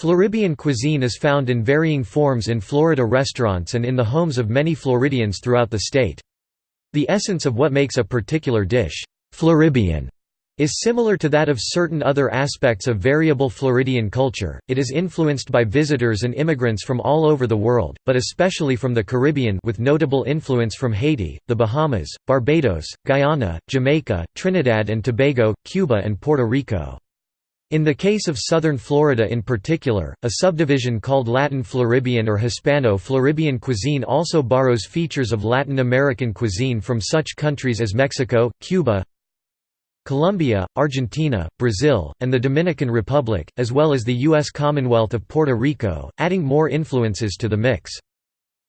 Floribbean cuisine is found in varying forms in Florida restaurants and in the homes of many Floridians throughout the state. The essence of what makes a particular dish, Floribbean, is similar to that of certain other aspects of variable Floridian culture. It is influenced by visitors and immigrants from all over the world, but especially from the Caribbean with notable influence from Haiti, the Bahamas, Barbados, Guyana, Jamaica, Trinidad and Tobago, Cuba and Puerto Rico. In the case of southern Florida in particular, a subdivision called Latin Floribbean or Hispano-Floribbean cuisine also borrows features of Latin American cuisine from such countries as Mexico, Cuba, Colombia, Argentina, Brazil, and the Dominican Republic, as well as the U.S. Commonwealth of Puerto Rico, adding more influences to the mix.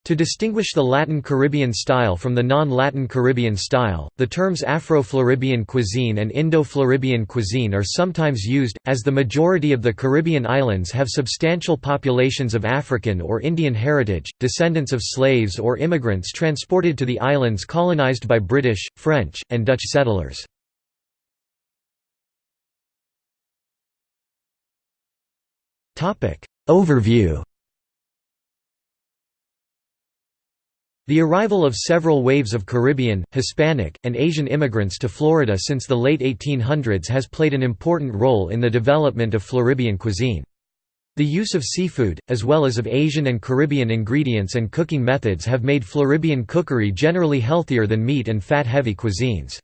To distinguish the Latin Caribbean style from the non-Latin Caribbean style, the terms Afro-Floribbean cuisine and Indo-Floribbean cuisine are sometimes used, as the majority of the Caribbean islands have substantial populations of African or Indian heritage, descendants of slaves or immigrants transported to the islands colonized by British, French, and Dutch settlers. Overview The arrival of several waves of Caribbean, Hispanic, and Asian immigrants to Florida since the late 1800s has played an important role in the development of Floribbean cuisine. The use of seafood, as well as of Asian and Caribbean ingredients and cooking methods have made Floribbean cookery generally healthier than meat and fat-heavy cuisines.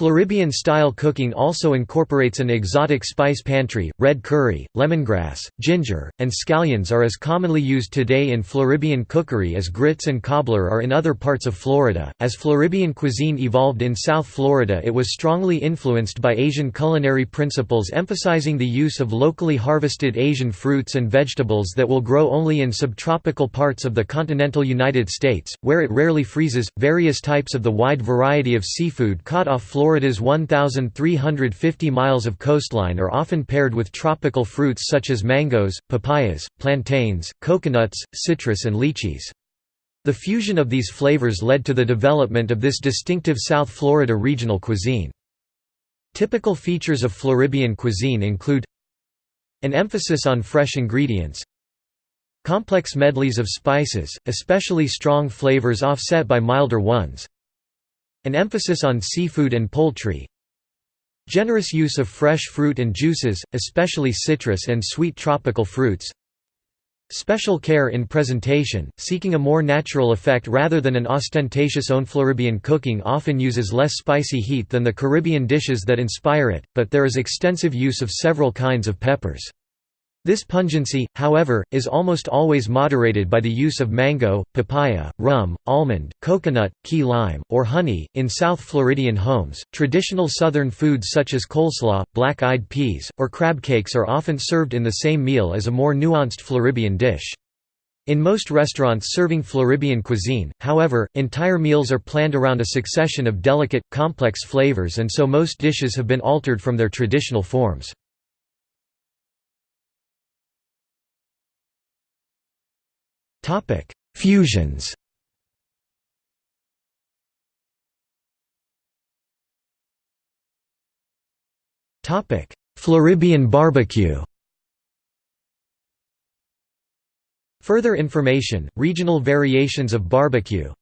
Floribbean-style cooking also incorporates an exotic spice pantry. Red curry, lemongrass, ginger, and scallions are as commonly used today in Floribbean cookery as grits and cobbler are in other parts of Florida. As Floribbean cuisine evolved in South Florida, it was strongly influenced by Asian culinary principles emphasizing the use of locally harvested Asian fruits and vegetables that will grow only in subtropical parts of the continental United States, where it rarely freezes. Various types of the wide variety of seafood caught off Florida's 1,350 miles of coastline are often paired with tropical fruits such as mangoes, papayas, plantains, coconuts, citrus and lychees. The fusion of these flavors led to the development of this distinctive South Florida regional cuisine. Typical features of Floribbean cuisine include an emphasis on fresh ingredients, complex medleys of spices, especially strong flavors offset by milder ones, an emphasis on seafood and poultry Generous use of fresh fruit and juices, especially citrus and sweet tropical fruits Special care in presentation, seeking a more natural effect rather than an ostentatious own Floribbean cooking often uses less spicy heat than the Caribbean dishes that inspire it, but there is extensive use of several kinds of peppers. This pungency, however, is almost always moderated by the use of mango, papaya, rum, almond, coconut, key lime, or honey. In South Floridian homes, traditional southern foods such as coleslaw, black eyed peas, or crab cakes are often served in the same meal as a more nuanced Floribbean dish. In most restaurants serving Floribbean cuisine, however, entire meals are planned around a succession of delicate, complex flavors and so most dishes have been altered from their traditional forms. Topic: Fusions. Topic: Floribbean barbecue. Further information, regional variations of barbecue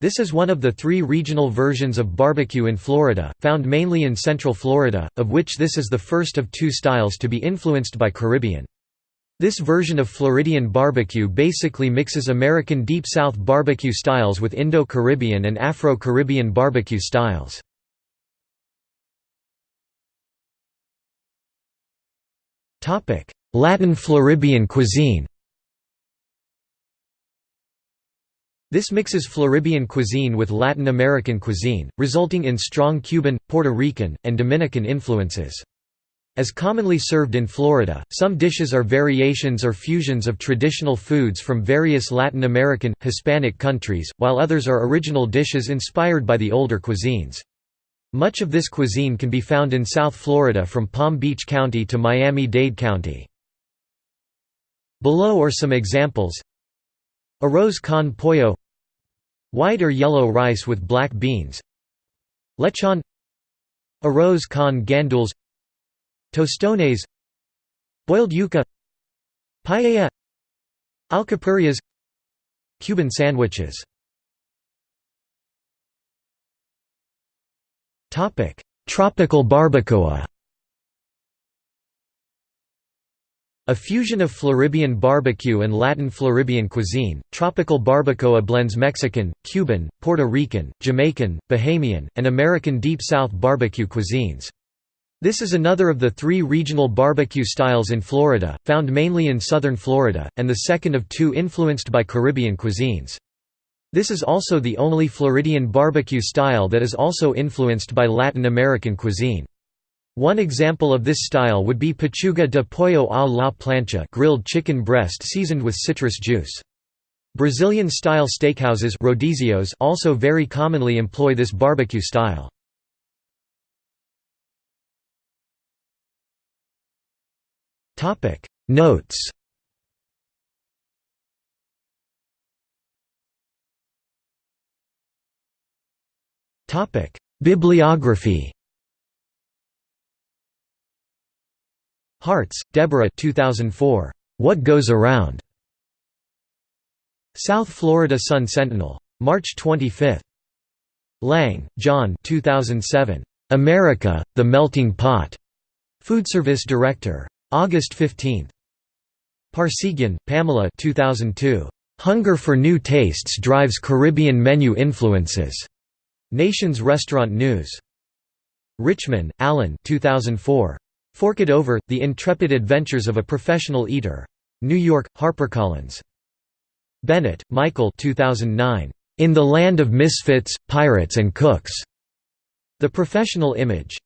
This is one of the three regional versions of barbecue in Florida, found mainly in Central Florida, of which this is the first of two styles to be influenced by Caribbean. This version of Floridian barbecue basically mixes American Deep South barbecue styles with Indo-Caribbean and Afro-Caribbean barbecue styles. Latin Floridian cuisine This mixes Floridian cuisine with Latin American cuisine, resulting in strong Cuban, Puerto Rican, and Dominican influences. As commonly served in Florida, some dishes are variations or fusions of traditional foods from various Latin American, Hispanic countries, while others are original dishes inspired by the older cuisines. Much of this cuisine can be found in South Florida from Palm Beach County to Miami-Dade County. Below are some examples. Arroz con pollo. White or yellow rice with black beans. Lechon. Arroz con gandules Tostones Boiled yuca Paella Alcapurrias Cuban sandwiches. Tropical barbacoa. A fusion of Floribbean barbecue and Latin Floribbean cuisine, tropical barbacoa blends Mexican, Cuban, Puerto Rican, Jamaican, Bahamian, and American Deep South barbecue cuisines. This is another of the three regional barbecue styles in Florida, found mainly in southern Florida, and the second of two influenced by Caribbean cuisines. This is also the only Floridian barbecue style that is also influenced by Latin American cuisine. One example of this style would be pechuga de pollo a la plancha grilled chicken breast seasoned with citrus juice. Brazilian-style steakhouses rodízios also very commonly employ this barbecue style. Notes Topic Bibliography Hartz, Deborah 2004. What Goes Around? South Florida Sun Sentinel. March 25. Lang, John 2007. America, The Melting Pot. Food Service Director. August 15. Parseghian, Pamela 2002. Hunger for New Tastes Drives Caribbean Menu Influences. Nation's Restaurant News. Richman, Alan 2004. Fork It Over, The Intrepid Adventures of a Professional Eater. New York, HarperCollins. Bennett, Michael 2009. In the Land of Misfits, Pirates and Cooks. The Professional Image.